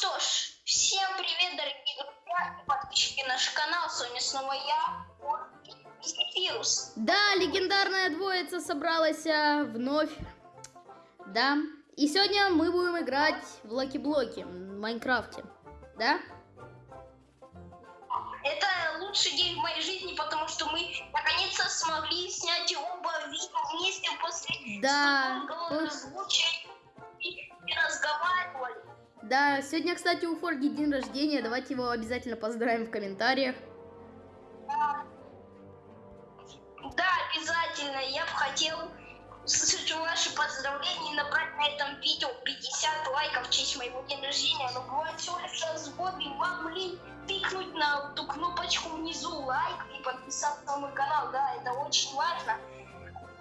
что ж, всем привет, дорогие друзья и подписчики на наш канал. С вами снова я, Вирус. Да, легендарная двоица собралась а, вновь. Да. И сегодня мы будем играть в Лаки Блоки в Майнкрафте. Да? Это лучший день в моей жизни, потому что мы наконец-то смогли снять оба видео вместе после Да. озвучения и, и разговаривали. Да, сегодня, кстати, у Форги день рождения. Давайте его обязательно поздравим в комментариях. Да, обязательно. Я бы хотел услышать ваши поздравления и набрать на этом видео 50 лайков в честь моего дня рождения. Но бывает всего лишь раз в год, и вам лень тыкнуть на ту кнопочку внизу лайк и подписаться на мой канал. Да, это очень важно.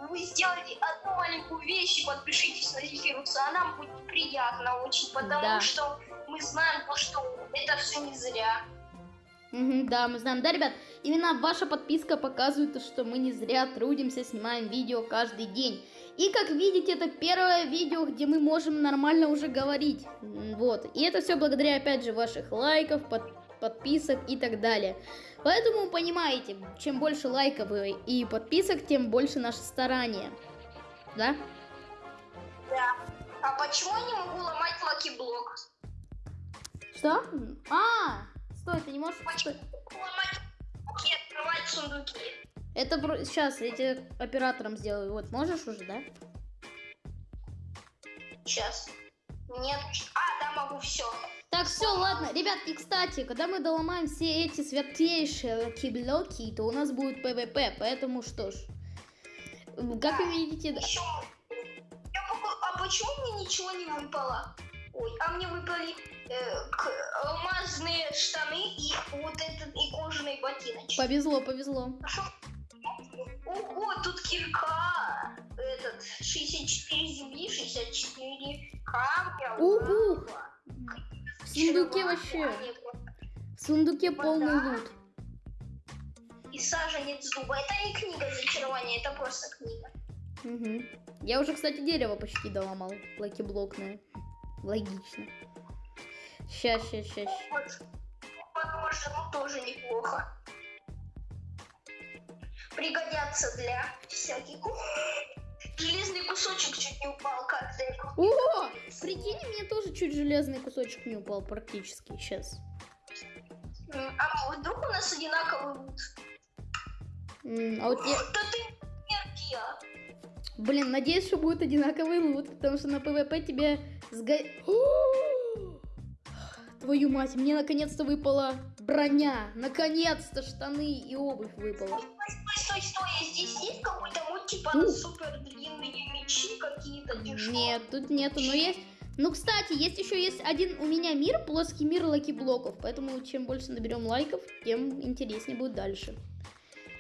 Вы сделаете одну маленькую вещь и подпишитесь на Зефируса, а нам будет приятно очень, потому Да. что мы знаем, то, что это все не зря. Да, мы знаем. Да, ребят, именно ваша подписка показывает, то, что мы не зря трудимся, снимаем видео каждый день. И как видите, это первое видео, где мы можем нормально уже говорить. Вот. И это все благодаря, опять же, ваших лайков, под- подписок и так далее. Поэтому понимаете, чем больше лайков и подписок, тем больше наше старание. Да? Да. А почему я не могу ломать lucky-блок? Что? А, стой, ты не можешь... Почему ломать блоки открывать сундуки? Это сейчас я тебе оператором сделаю. Вот, можешь уже, да? Сейчас. Нет. А, да, могу, все. Так, все, ладно. Ребят, и кстати, когда мы доломаем все эти светлейшие блоки, то у нас будет ПВП, поэтому что ж. Как вы видите, да- Еще. Я могу... А почему мне ничего не выпало? Ой, а мне выпали э, к- алмазные штаны и вот этот и кожаные ботиночки. повезло, повезло. Шо? Ого, тут кирка. Этот 64 земли, 64 камня. Угу. лава. В сундуке вообще, в сундуке полный лут. И саженец дуба. Это не книга зачарования, это просто книга. Мгм. Я уже, кстати, дерево почти доломал, лаки-блокное. Логично. Ща, ща, ща, ща. Вот. Похоже, ну тоже неплохо. Пригодятся для всяких. Железный кусочек чуть не упал, как. О, прикинь, мне тоже чуть железный кусочек не упал практически сейчас. А вдруг у нас одинаковый лут? А вот я... Да ты энергия. Блин, надеюсь, что будет одинаковый лут, потому что на ПВП тебе сго... Твою мать, мне наконец-то выпала броня. Наконец-то штаны и обувь выпала. Стой, стой, стой, стой. Здесь есть какой-то вот типа Ух. супер длинные мечи какие-то? Что? Нет, тут нету, но есть... Ну, кстати, есть еще есть один у меня мир, плоский мир lucky-блоков, поэтому чем больше наберем лайков, тем интереснее будет дальше.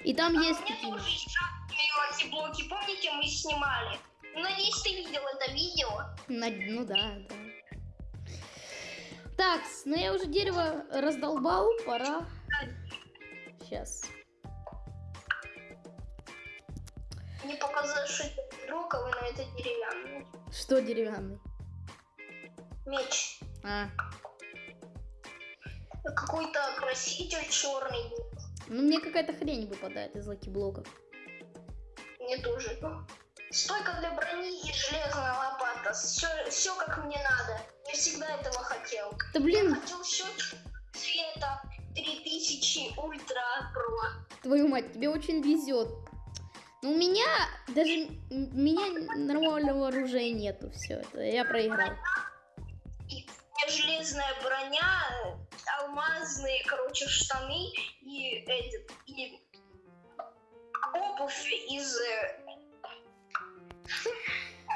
И там А есть у меня такие... тоже есть шахтные блоки. Помните, мы снимали? Надеюсь, ты видел это видео. На- Ну да, да. Так, ну я уже дерево раздолбал, пора. Сейчас. Мне показалось, что это броковый, но это деревянный. Что деревянный? Меч. А, Какой-то краситель черный. ну мне какая-то хрень выпадает из lucky-блоков. Мне тоже. Стойка для брони и железная лопата. Все, все как мне надо. Я всегда этого хотел. Да блин, Хотел счетчик цвета 3000 ultra pro. твою мать, тебе очень везет. Но у меня даже у меня нормального оружия нету. Все, это я проиграл. Железная броня, алмазные, короче, штаны и этот и обувь из э,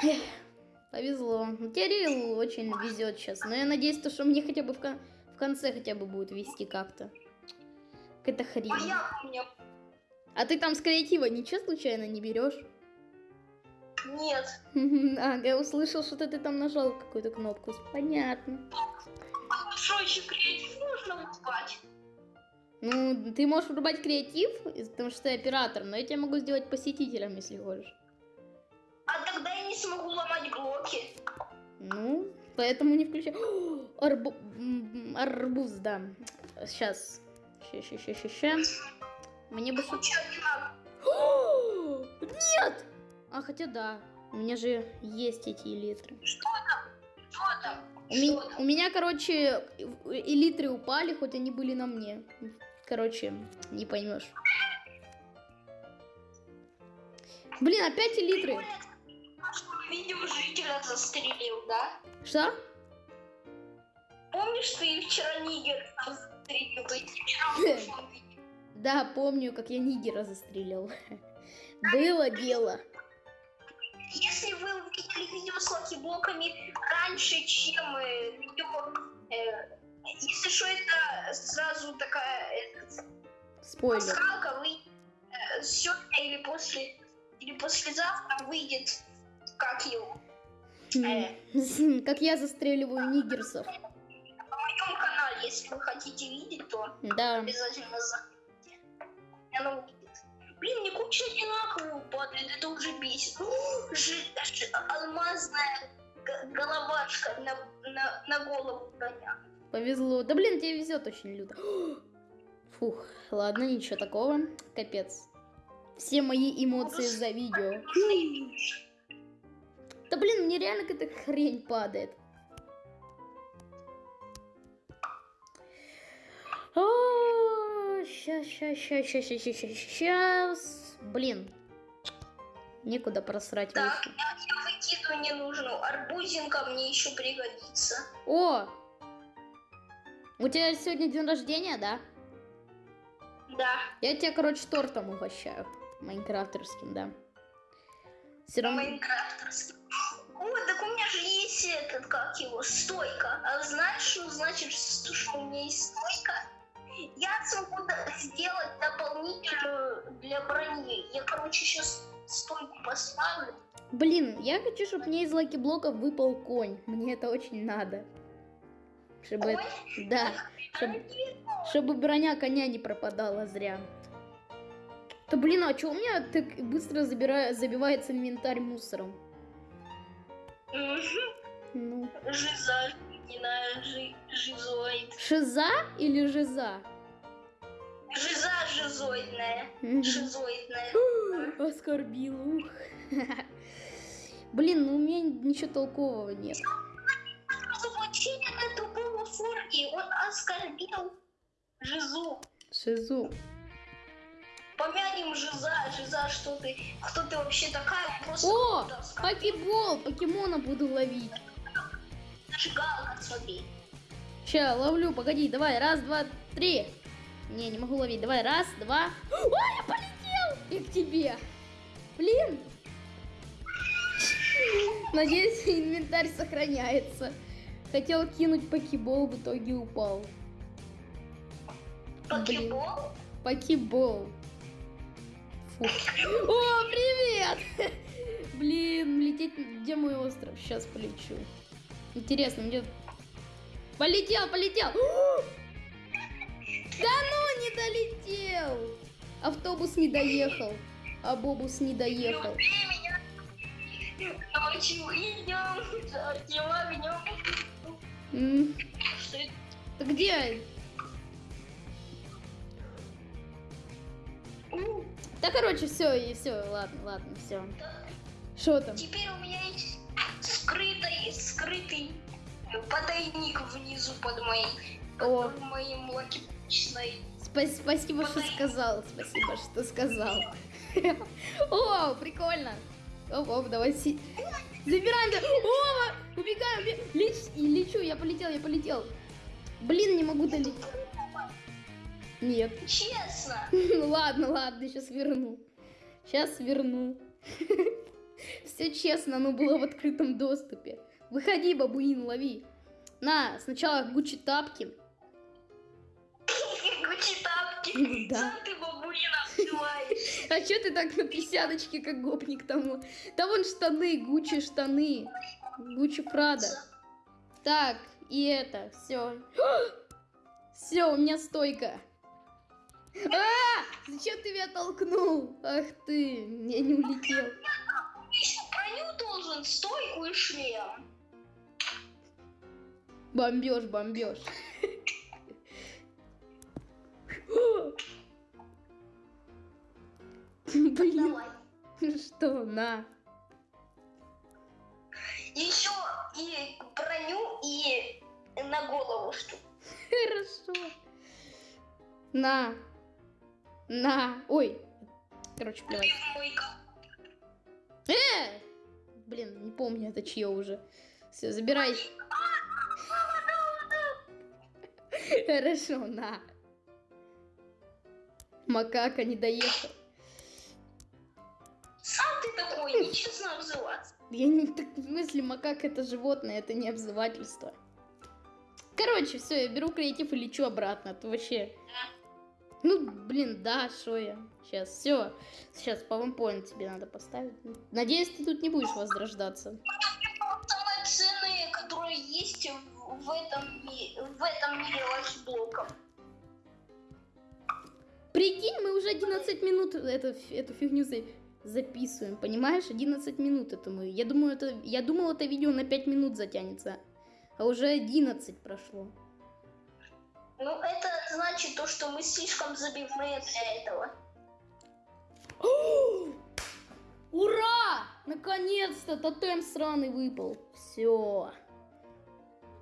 Повезло. Ну, Рил очень везет сейчас. Но я надеюсь, то, что мне хотя бы в, кон- в конце хотя бы будет вести как-то. Какая-то хрень. а я у меня А ты там с креатива ничего случайно не берешь? нет. А, я услышал, что ты там нажал какую-то кнопку. Понятно. Что еще креатив нужно врубать? Ну, ты можешь врубать креатив, потому что ты оператор, но я тебя могу сделать посетителем, если хочешь. А тогда я не смогу ломать блоки. Ну, Поэтому не включаю. О, арбу- Арбуз, да. Сейчас. Ща, ща, ща, ща, ща. Мне бы... Нет! А хотя да. У меня же есть эти элитры. Что там? У, ми- Что там? у меня, короче, элитры упали, хоть они были на мне. Короче, не поймешь. Блин, опять элитры. Нашего видео жителя застрелил, да? Что? Помнишь, ты вчера Нигер застрелил? Ты вчера в прошлом видео. Да, помню, как я нигера застрелил. Было дело. Если вы увидели видео с lucky-блоками раньше, чем э, видео... э, если что, это сразу такая э, Спойлер. пасхалка, вы э, сегодня или после или послезавтра выйдет как его Хм. Как я застреливаю нигерсов. на моем канале, если вы хотите видеть, то Да. обязательно заходите. И Оно выйдет. Блин, мне куча одинаковых падает, это уже бесит. О, жи- жи- алмазная головашка на, на, на голову броня. Повезло. Да блин, тебе везет очень люто. Фух, ладно, ничего такого. Капец. Все мои эмоции за видео. Да блин, мне реально какая-то хрень падает. Сейчас, сейчас, сейчас, сейчас, сейчас, сейчас, сейчас. Блин. Некуда просрать Так, вещи. я, выкидываю ненужную. Арбузинка мне еще пригодится. О! У тебя сегодня день рождения, да? Да, Я тебя, короче, тортом угощаю. Майнкрафтерским, да. Все равно... Майнкрафтерский. О, так у меня же есть этот, как его, стойка. А знаешь, что значит, что у меня есть стойка? Я смогу да- сделать дополнительную для брони. Я, короче, сейчас стойку поставлю. Блин, я хочу, чтобы мне из лаки-блоков выпал конь. Мне это очень надо. Чтобы... Ой, Да. Чтоб- не- Чтобы броня коня не пропадала зря. Да блин, а что у меня так быстро забира- забивается инвентарь мусором? Мгм. Ну. Жиза, не знаю, жи- жизоид. Шиза или жиза? Жиза жизоидная. Шизоидная. Оскорбил, ух. Блин, ну у меня ничего толкового нет. Заблочение на тупого форги. Он оскорбил Жизу. Шизу. Помянем Жиза, Жиза, что ты, кто ты вообще такая? Просто О, покебол, покемона буду ловить. Зажигалка, смотри. Ща, ловлю, погоди, давай, раз, два, три. Не, не могу ловить, давай, раз, два. Ой, я полетел! И к тебе. Блин. Надеюсь, инвентарь сохраняется. Хотел кинуть покебол, в итоге упал. Покебол? Покебол. Фу. О, привет! Блин, лететь... Где мой остров? Сейчас полечу. Интересно, мне... Полетел, полетел! Да ну, не долетел! Автобус не доехал. А Бобус не доехал. Ты где? Да, короче, все, и все, ладно, ладно, все. Что там? Теперь у меня есть скрытый, скрытый потайник внизу под моей, О. под моим лакипочной. Спа- спасибо, что сказал. Спасибо, что сказал. О, прикольно. Оп, оп, давай си... Забираем, да. О, убегаем, убегаем. Леч... и лечу, я полетел, я полетел. Блин, не могу долететь. Нет. Честно. Ну ладно, ладно, сейчас верну. Сейчас верну. Все честно, оно было в открытом доступе. Выходи, бабуин, лови. На, сначала Гуччи тапки. Гучи тапки. Ну да. Сам ты обзываешь. А чё ты так на писяночке, как гопник тому? Да вон штаны, Гуччи штаны. Гуччи Прада. Так, и это, все. Все, у меня стойка. А! Зачем ты меня толкнул? Ах ты, я не улетел. Броню должен, стойку и шлем. Бомбеж, бомбеж. Блин, что, на. Еще и броню, и на голову что. Хорошо. На. На. Ой. Короче, плевать. Э! Блин, не помню, это чье уже. Все, забирай. Хорошо, на. Макака не доехал. Сам ты такой, нечестно обзываться. Я не так в смысле макака это животное, это не обзывательство. Короче, все, я беру креатив и лечу обратно. а то вообще. Ну, блин, да, что я. Сейчас, все. Сейчас PowerPoint тебе надо поставить. Надеюсь, ты тут не будешь возрождаться. Самые ценные, которые есть в, этом, в этом мире лайфблоков. Прикинь, мы уже 11 минут эту, эту фигню за- записываем, понимаешь? 11 минут это мы. Я думаю, это, я думал, это видео на 5 минут затянется. А уже 11 прошло. Ну, это значит то, что мы слишком забивные для этого. Ура! Наконец-то тотем сраный выпал. Все.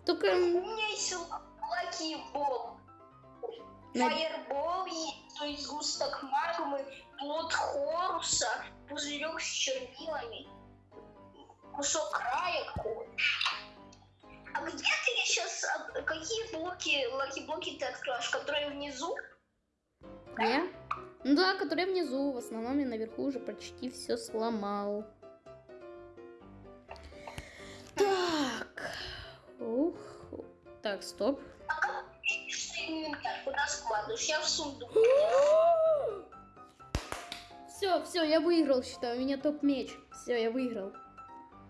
Только... У меня есть лаки боб. На- Fireball то есть сгусток магмы, плод Хоруса, пузырек с чернилами, кусок края А где ты сейчас, какие блоки, lucky-блоки ты откроешь, которые внизу? Я? Ну да, который внизу. В основном я наверху уже почти все сломал. Так. Ух. Так, стоп. А как ты видишь инвентарь, куда складываешь? Я в сундук. Все, все, я выиграл, считаю. У меня топ-меч. Все, я выиграл.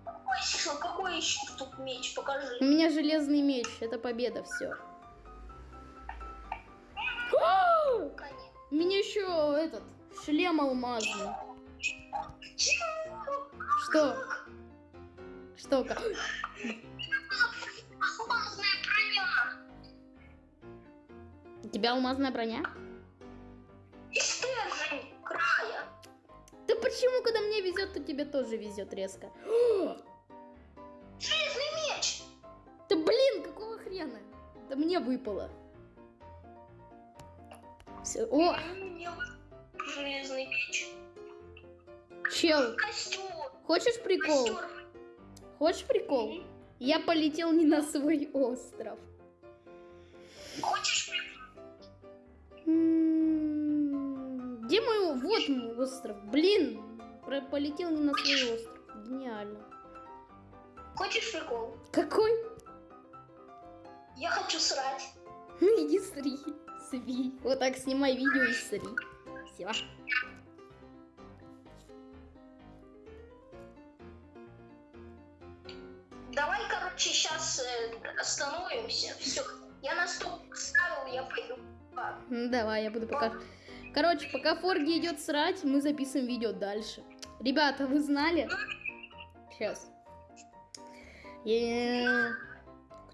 Какой еще, какой еще тут меч? У Покажи. меня железный меч. Это победа, все. Еще этот шлем алмазный. Что? Что? ка- Алмазная броня. У тебя алмазная броня? И стержень края. Да почему, когда мне везет, то тебе тоже везет резко? Железный меч. Да блин, какого хрена? Да мне выпало. Все. О, Мне железный меч. чел, Костюм. хочешь прикол? Костер. Хочешь прикол? Я полетел не на свой остров. Хочешь прикол? Где мой... Вот мой остров. Блин, полетел не на свой остров. Гениально. Хочешь прикол? Какой? Я хочу срать. Ну иди сри. Сри. Вот так снимай видео и сри. Все. Давай, короче, сейчас остановимся. Все. Я на стоп ставил, я пойду. Ну, Давай, я буду пока... Короче, пока Форги идет срать, мы записываем видео дальше. Ребята, вы знали? Сейчас. Э,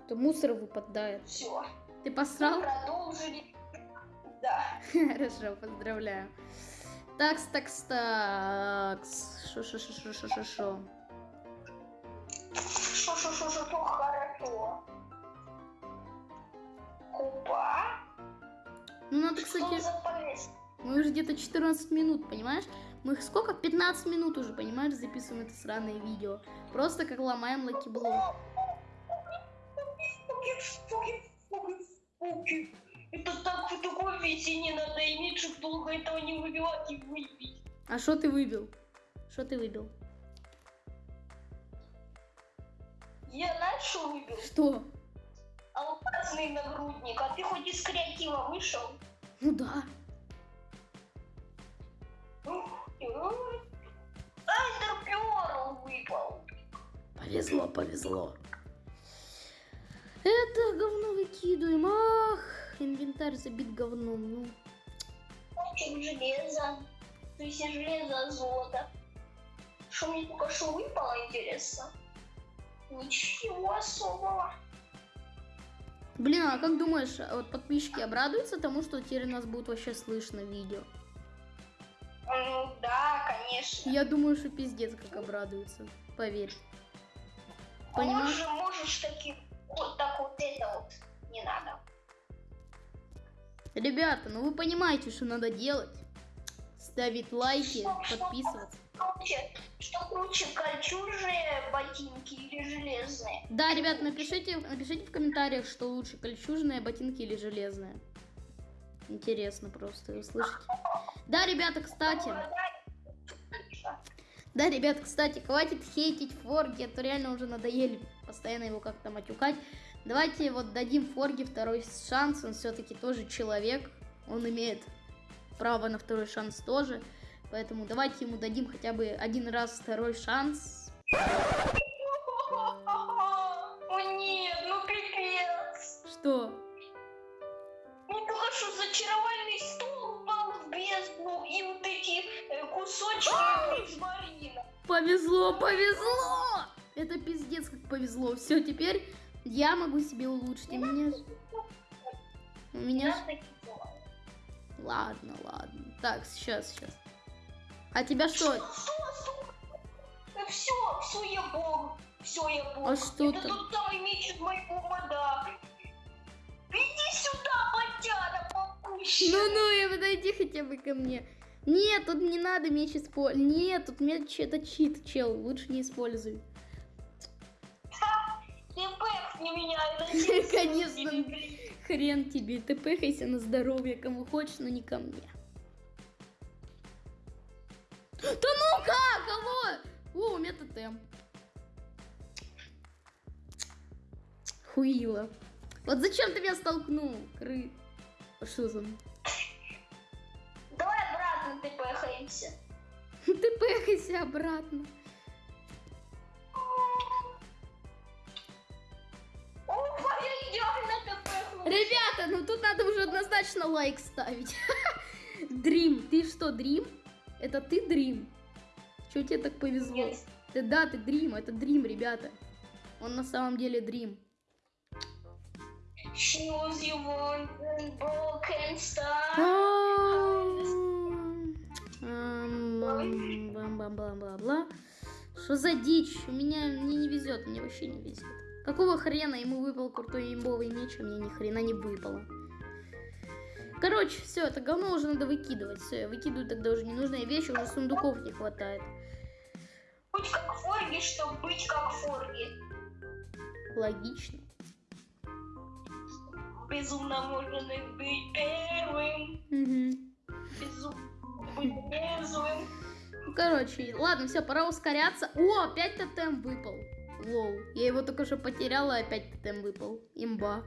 Кто мусор выпадает. Все. Ты посрал? Продолжили. Да. Хорошо, поздравляю. Такс, такс, такс. Шо, шо, шо, шо, шо, шо, шо. Шо-шо-шо-шо, хорошо. Купа. Ну, надо, кстати, мы уже где-то 14 минут, понимаешь? Мы сколько? 15 минут уже, понимаешь, записываем это сраное видео. Просто как ломаем лакиблок. Фуки, фуки, фуки, фуки. Это так в такой весе не надо иметь, чтобы долго этого не выбивать и выпить. А что ты выбил? Что ты выбил? Я знаешь, что выбил? Что? Алмазный нагрудник, а ты хоть из креатива вышел? Ну да. Эндер Перл выпал. Повезло, повезло. Это говно выкидываем. Ах, инвентарь забит говном. Ну, Кусочек железа. То есть железо, золото. Что мне только что выпало, интересно? Ничего особого. Блин, а как думаешь, а вот подписчики обрадуются тому, что теперь нас будет вообще слышно в видео? Ну да, конечно. Я думаю, что пиздец как обрадуются. Поверь. Понимаешь? Можешь, можешь таки вот так вот это вот не надо. Ребята, ну вы понимаете, что надо делать. Ставить лайки, подписываться. Круче, что круче, кольчужные ботинки или железные? Да, ребят, напишите, напишите в комментариях, что лучше, кольчужные ботинки или железные. Интересно просто услышать. Да, ребята, кстати. Да, ребят, кстати, хватит хейтить Форги, а то реально уже надоели постоянно его как-то матюкать. Давайте вот дадим Форги второй шанс, он все-таки тоже человек, он имеет право на второй шанс тоже. Поэтому давайте ему дадим хотя бы один раз второй шанс. О нет, ну пипец. Что? Что зачаровальный стул упал в бездну и вот эти кусочки розмарина. Повезло, повезло! Это пиздец как повезло. Все, теперь я могу себе улучшить. У меня... У меня... Ладно, ладно. Так, сейчас, сейчас. А тебя что? Все, все, я бог. Все, я бог. А что Это там? тот самый меч из моего мода. Иди сюда, ботяра, попущена. Ну-ну, я подойди хотя бы ко мне. Нет, тут не надо меч использовать. Нет, тут меч это чит, чел. Лучше не используй. Пэкни меня, это Конечно. Хрен тебе, ты пыхайся на здоровье, кому хочешь, но не ко мне. Да ну как, алло! О, у меня тотем. Хуила. Вот зачем ты меня столкнул, кры? А Что за... Давай обратно ты пэхаемся. Ты пыхайся обратно. Ребята, ну тут надо уже однозначно лайк ставить. Дрим, ты что, Дрим? Это ты Дрим? Чё тебе так повезло? Нет. Ты да, ты Дрим, это Дрим, ребята. Он на самом деле Дрим. Choose you want broken star. Бла-бла-бла-бла. Что за дичь? У меня мне не везет, мне вообще не везет. Какого хрена ему выпал крутой имбовый меч, а мне ни хрена не выпало. Короче, все, это говно уже надо выкидывать. Все, я выкидываю тогда уже ненужные вещи, уже сундуков не хватает. Будь как Форги, чтобы быть как Форги. Логично. Безумно можно быть первым. Угу. Безумно быть резвым. Ну, короче, ладно, все, пора ускоряться. О, опять тотем выпал. Лол. Я его только что потеряла, опять тотем выпал. Имба.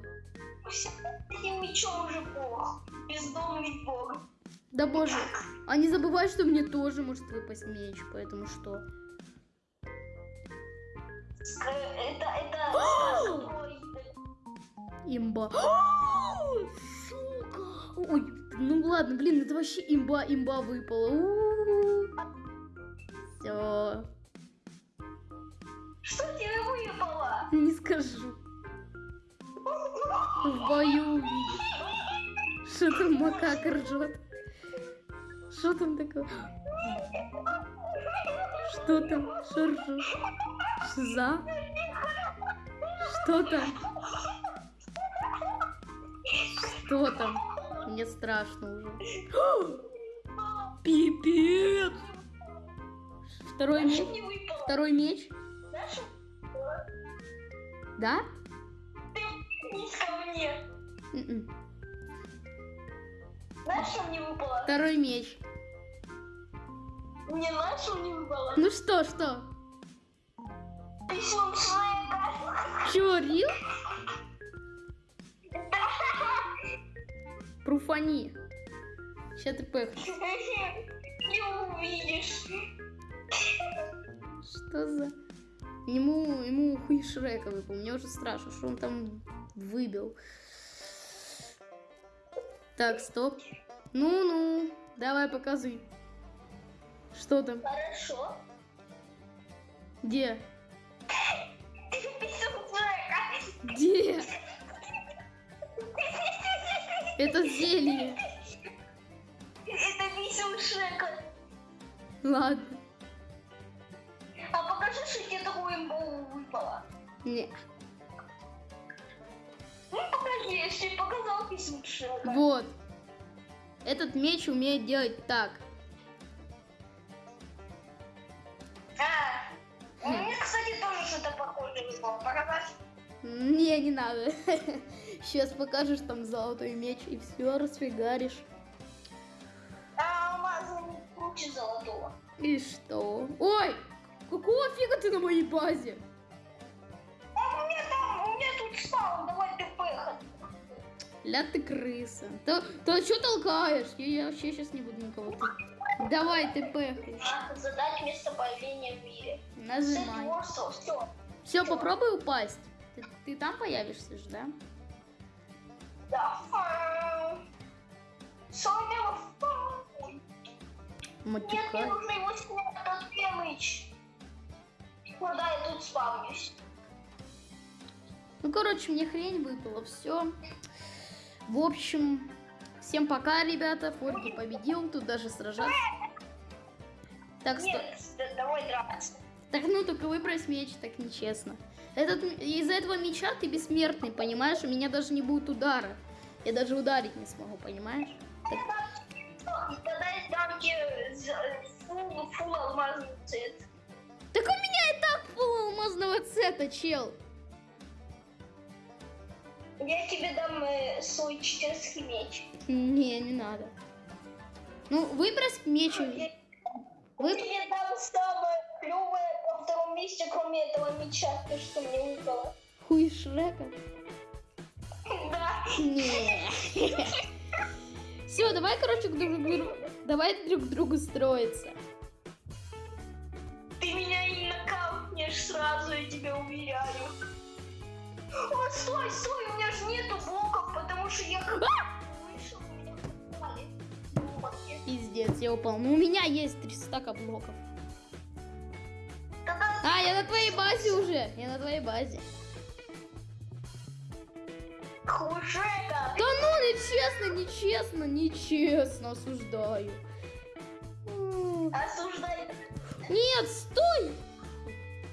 Этим мечом уже бог. Бездомный бог. Да боже. А не забывай, что мне тоже может выпасть меч, поэтому что? Э, Это, это... Имба. Сука. Ой, ну ладно, блин, это вообще имба, имба выпала. Все, не скажу. В бою увидишь. Что там макака ржет? Что там такое? Что там? Что ржет? Шиза? Что там? Что там? Мне страшно уже. Пипец! Второй меч? Второй меч? Да? ты вниз ко мне. М-м. Знаешь, что мне выпало? Второй меч. Мне знаешь, что мне выпало? Ну что, что? Писюн Шрека. Чё, Рил? Пруфани. Сейчас ты пэх. Не увидишь. Что за... Ему, ему хуй Шрека выпал. Мне уже страшно, что он там выбил. Так, стоп. Ну-ну, давай показывай. Что там? Хорошо. Где? Писюн. Где? Это зелье. Это висел Шрека. Ладно. А покажи, что тебе такое имбовое выпало. Не. Ну покажи, я тебе показал письмо. Вот. Этот меч умеет делать так. А, у Хм. меня, кстати, тоже что-то похожее выпало. Показать? Не, не надо. Сейчас покажешь там золотой меч и все расфигаришь. А алмазный круче золотого. И что? Ой! Какого фига ты на моей базе? А у меня там, у меня тут спал, давай ты пехать. Ля ты крыса. То, то что толкаешь? Я, я вообще сейчас не буду никого. ты- Давай, ты. Надо задать место появления в мире. Нажимай. все. Все, попробуй упасть. Ты, ты там появишься же, да? Да. А, Соня, Нет, мне нужно его снять, этот дэмэдж. Ну да, я тут спавнюсь. Ну, короче, мне хрень выпала. Все. В общем, всем пока, ребята. Форги победил. Тут даже сражаться. Так. Нет, да- давай драться. Так, ну только выбрось меч, так нечестно. Этот, из-за этого меча ты бессмертный, понимаешь? У меня даже не будет удара. Я даже ударить не смогу, понимаешь? Так, Тогда я дам тебе фул, фул алмазный цвет. так у пол алмазного цвета, чел. Я тебе дам э, свой читерский меч. Не, не надо. Ну, выбрось меч. Я Вы... тебе дам самое клевое на втором месте, кроме этого меча, то, что мне выпало. Хуй Шрека. Да. Не. Все, давай, короче, к друг другу... Давай друг к другу строиться. Нокаутнешь сразу, я тебя уверяю. О, стой, стой, у меня же нету блоков, потому что я как вышел, меня блоки. Пиздец, я упал. Ну, у меня есть 300 стака блоков. А, я на твоей базе уже. Я на твоей базе. Хужека. Да ну, нечестно, нечестно, нечестно, осуждаю. М, Осуждай. Нет, стой!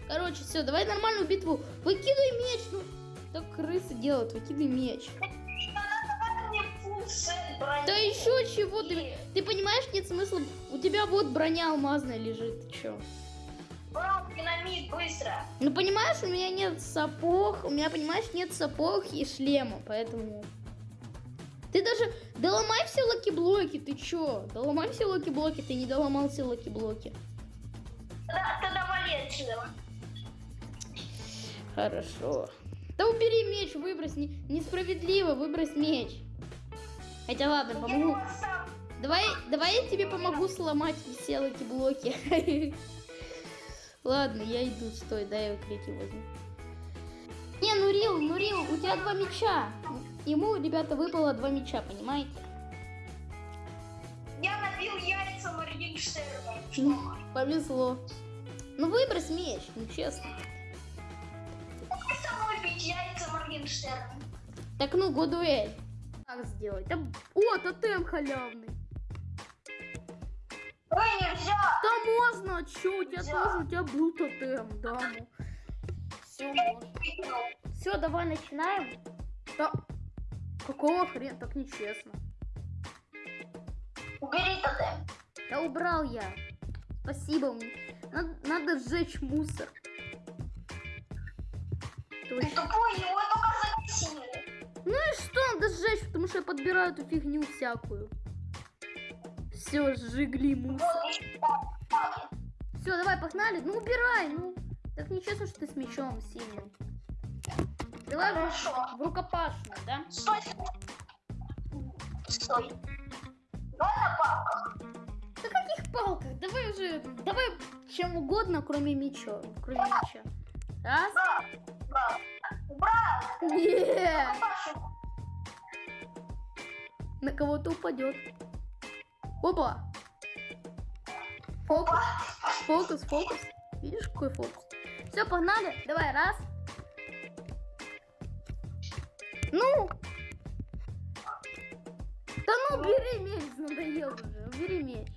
Короче, все, давай нормальную битву. Выкидывай меч. Ну, так крысы делают, выкидывай меч. Да еще чего ты... Ты понимаешь, нет смысла. У тебя вот броня алмазная лежит. Ты чё? Брат, динамит, быстро. Ну, понимаешь, у меня нет сапог. У меня, понимаешь, нет сапог и шлема, поэтому... Ты даже доломай все lucky-блоки, ты чё? Доломай все lucky-блоки, ты не доломал все lucky-блоки. Тогда, тогда вали отсюда. Хорошо. Да убери меч, выбрось. Не- несправедливо, выбрось меч. Хотя ладно, помогу. Давай, давай я тебе помогу сломать все lucky-блоки. Ладно, я иду, стой, дай я укрытие возьму. Не, Нурил, Нурил, у тебя два меча. Ему, ребята, выпало два меча, понимаете? Я набил яйца Моргенштерна. Ну, повезло. Ну выбрось меч, ну честно. Яйца Моргенштерна. Так ну, Годуэль. Как сделать? Да- О, тотем халявный. Ой, нельзя. Да можно, чё, у тебя Нельзя. тоже, у тебя был тотем, да, ну. Все, можно. Все, давай начинаем. Да. Какого хрена? Так нечестно. Убери тотем. Да убрал я. Спасибо. мне. Надо, надо сжечь мусор. Ты тупой, его только загасили. Ну и что, надо сжечь, потому что я подбираю эту фигню всякую. Все, сжигли мусор. Все, давай, погнали. Ну убирай, ну. Так нечестно, что ты с мечом сильным. Давай Хорошо. в рукопашную, да? Стой. Стой. Давай на палках. Да каких палках? Давай уже, давай чем угодно, кроме меча. Кроме меча. Раз. Убрал. Не, Пашу. на кого-то упадет. Опа. Фокус, фокус, фокус. Видишь, какой фокус? Все, погнали. Давай, раз. Ну. Да ну убери меч, надоел уже. Убери меч.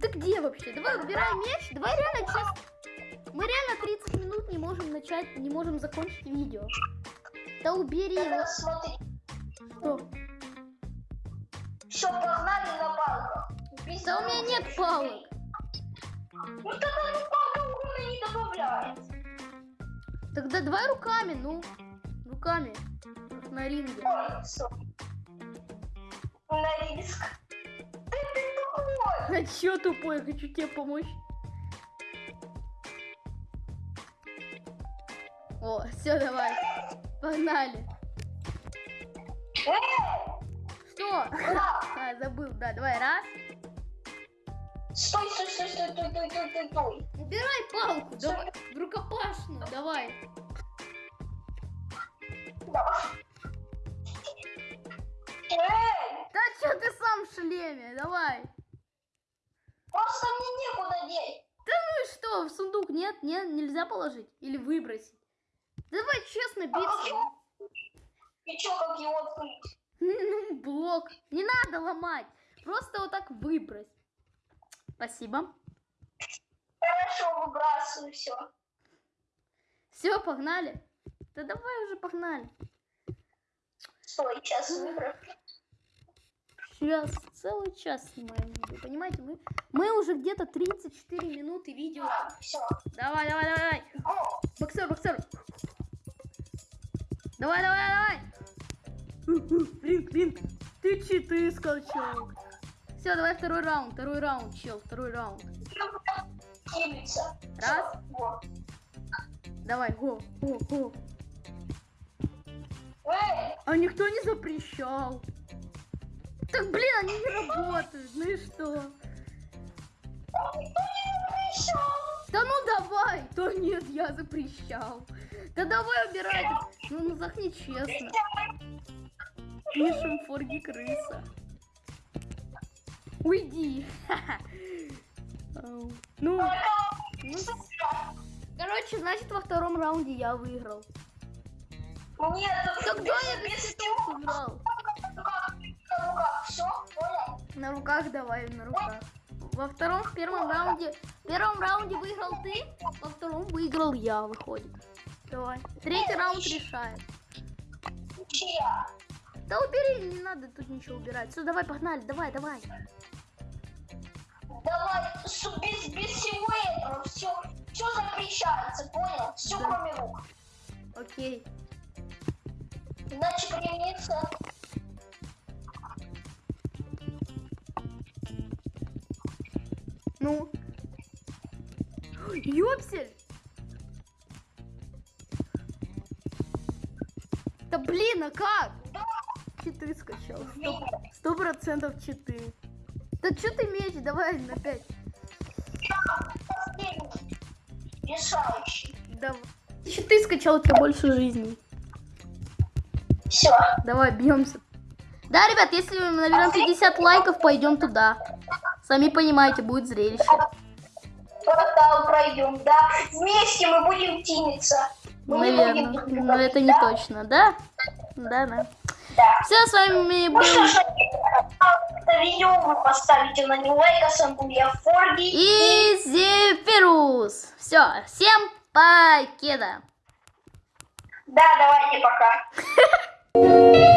Ты где вообще? Давай убирай меч. Давай реально сейчас. Мы реально 30 минут не можем начать, не можем закончить видео. Да убери его. Смотри. Что? Все, погнали на палках. Без Да у меня нет палок. Ну тогда ну палка урона не добавляет. Тогда давай руками, ну. Руками. Как на ринге. Ой. На риск. Ты, ты тупой. А чё тупой? Я хочу тебе помочь. О, все, давай. Погнали. Что? да. А, забыл, да, давай, раз. Стой, стой, стой, стой, стой, стой, стой, стой, стой. Убирай палку, давай. В рукопашную, давай. Эй, Да чё ты сам в шлеме, давай. просто мне некуда деть. Ну и что, в сундук нет? Нет, нельзя положить? Или выбросить? Давай честно биться. И чё, как его открыть? Ну, блок. Не надо ломать. Просто вот так выбрось. Спасибо. Хорошо, выбрасываю все. Все, погнали. Да давай уже погнали. Стой, сейчас выброс. Сейчас целый час снимаем видео. Понимаете, мы, мы уже где-то 34 минуты видео. Все. Давай, давай, давай, давай. О, Боксер, боксер. Давай, давай, давай. Блин, блин, ты читы скачал. Все, давай второй раунд, второй раунд, чел, второй раунд. Раз. Давай, го, го, го. Эй, А никто не запрещал. Так, блин, они не работают, ну и что? Да ну давай! Да нет, я запрещал. Да давай убирай. Ну, ну так нечестно. Пишем форги крыса. Уйди. Ну, ну, короче, значит во втором раунде я выиграл. Нет, Тогда я без цветов понял? На руках давай, на руках. Во втором, в первом раунде, в первом раунде выиграл ты, во втором выиграл я, выходит. Давай. Третий раунд решает. Чья? Да убери, не надо тут ничего убирать. Все, давай, погнали, давай, давай. Давай, без, без всего этого все, все запрещается, понял? Все Да. кроме рук. Окей. Иначе примется. Ну. Ёпсель! Да блин, а как? Читы скачал. Сто- процентов читы. Да что ты меч? Давай на пять. Решающий. Давай. Читы скачал, у тебя больше жизней. Все. Давай, бьемся. Да, ребят, если мы наберем 50 лайков, пойдем туда. Сами понимаете, будет зрелище. Портал пройдем, да. Вместе мы будем тиниться. Не Наверное. Но друга это не точно, да? Да, да. Да. Все, с вами Ну был... что ж, это видео вы поставите на него лайк, а сам был я Форги. И Зефирус. Все, всем покеда. Да, давайте пока.